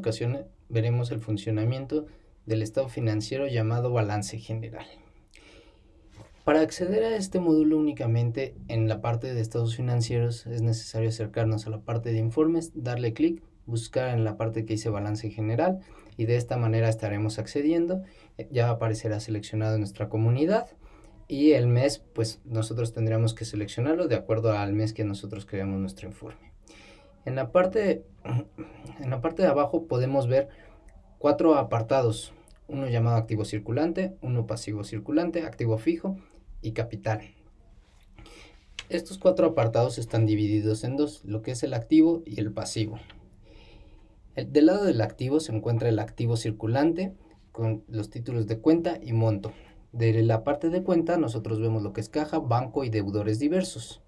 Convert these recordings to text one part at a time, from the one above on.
ocasión veremos el funcionamiento del estado financiero llamado balance general. Para acceder a este módulo únicamente en la parte de estados financieros es necesario acercarnos a la parte de informes, darle clic, buscar en la parte que dice balance general y de esta manera estaremos accediendo. Ya aparecerá seleccionado nuestra comunidad y el mes pues nosotros tendríamos que seleccionarlo de acuerdo al mes que nosotros creamos nuestro informe. En la parte, en la parte de abajo podemos ver cuatro apartados, uno llamado activo circulante, uno pasivo circulante, activo fijo y capital. Estos cuatro apartados están divididos en dos, lo que es el activo y el pasivo. del lado del activo se encuentra el activo circulante con los títulos de cuenta y monto. De la parte de cuenta nosotros vemos lo que es caja, banco y deudores diversos.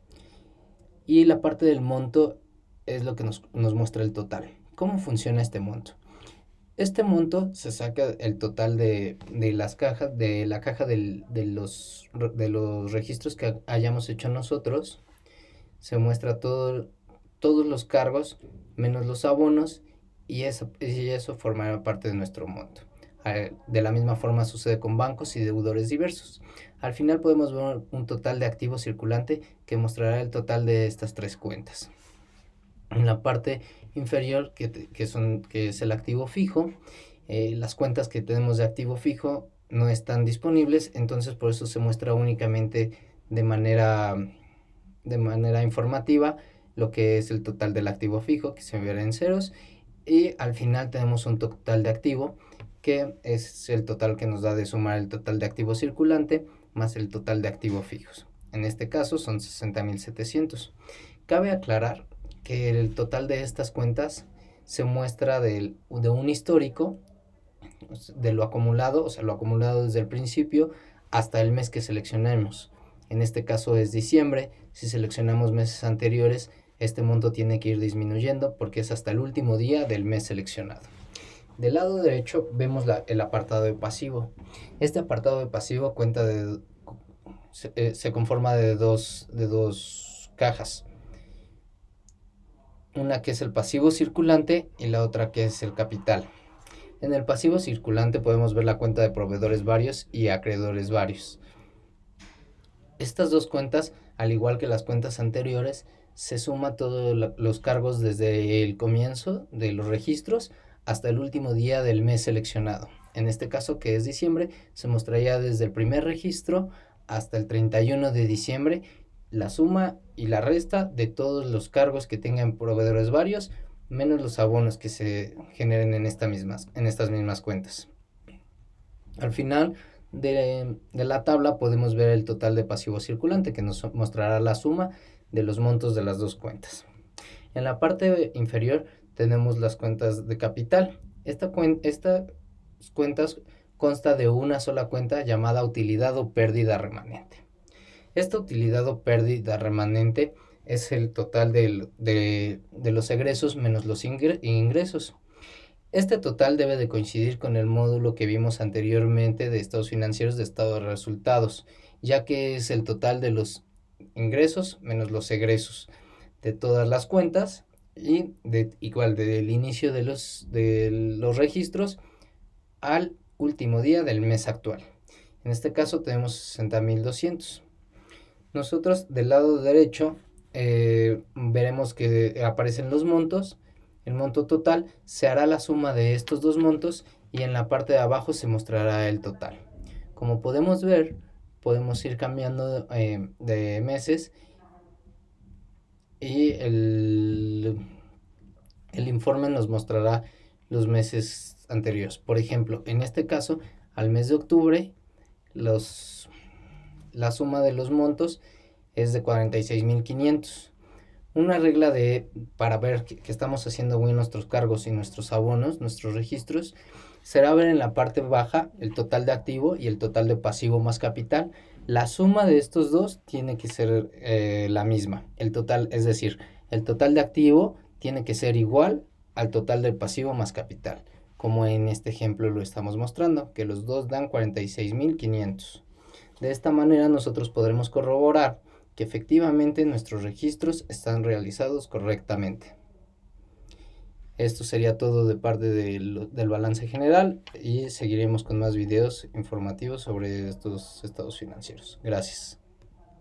Y la parte del monto es lo que nos, muestra el total. ¿Cómo funciona este monto? Este monto se saca el total de, las cajas, de la caja de, los, de los registros que hayamos hecho nosotros. Se muestra todo, todos los cargos menos los abonos y eso, y eso formará parte de nuestro monto. De la misma forma sucede con bancos y deudores diversos. Al final podemos ver un total de activo circulante que mostrará el total de estas tres cuentas en la parte inferior que, son, que es el activo fijo. Eh, las cuentas que tenemos de activo fijo no están disponibles, entonces por eso se muestra únicamente de manera, de manera informativa lo que es el total del activo fijo, que se verá en ceros, y al final tenemos un total de activo, que es el total que nos da de sumar el total de activo circulante más el total de activos fijos. En este caso son 60.700. Cabe aclarar que el total de estas cuentas se muestra de, de un histórico de lo acumulado, o sea, lo acumulado desde el principio hasta el mes que seleccionemos. En este caso es diciembre. Si seleccionamos meses anteriores, este monto tiene que ir disminuyendo porque es hasta el último día del mes seleccionado. Del lado derecho vemos el apartado de pasivo. Este apartado de pasivo cuenta de, se, eh, se conforma de dos, de dos cajas una que es el pasivo circulante y la otra que es el capital. En el pasivo circulante podemos ver la cuenta de proveedores varios y acreedores varios. Estas dos cuentas, al igual que las cuentas anteriores, se suma todos los cargos desde el comienzo de los registros hasta el último día del mes seleccionado. En este caso, que es diciembre, se mostraría desde el primer registro hasta el 31 de diciembre la suma y la resta de todos los cargos que tengan proveedores varios, menos los abonos que se generen en, estas mismas cuentas. Al final de, la tabla podemos ver el total de pasivo circulante que nos mostrará la suma de los montos de las dos cuentas. En la parte inferior tenemos las cuentas de capital. Esta estas cuentas consta de una sola cuenta llamada utilidad o pérdida remanente. Esta utilidad o pérdida remanente es el total de, los egresos menos los ingresos. Este total debe de coincidir con el módulo que vimos anteriormente de estados financieros de estado de resultados, ya que es el total de los ingresos menos los egresos de todas las cuentas y de, igual del inicio de los, de los registros al último día del mes actual. En este caso tenemos 60.200. Nosotros del lado derecho eh, veremos que aparecen los montos. El monto total se hará la suma de estos dos montos y en la parte de abajo se mostrará el total. Como podemos ver, podemos ir cambiando eh, de meses y el, el informe nos mostrará los meses anteriores. Por ejemplo, en este caso, al mes de octubre, los la suma de los montos es de 46.500. Una regla de para ver que, estamos haciendo bien nuestros cargos y nuestros abonos, nuestros registros, será ver en la parte baja el total de activo y el total de pasivo más capital. La suma de estos dos tiene que ser eh, la misma. El total, es decir, el total de activo tiene que ser igual al total del pasivo más capital, como en este ejemplo lo estamos mostrando, que los dos dan 46.500. De esta manera nosotros podremos corroborar que efectivamente nuestros registros están realizados correctamente. Esto sería todo de parte del, balance general y seguiremos con más videos informativos sobre estos estados financieros. Gracias.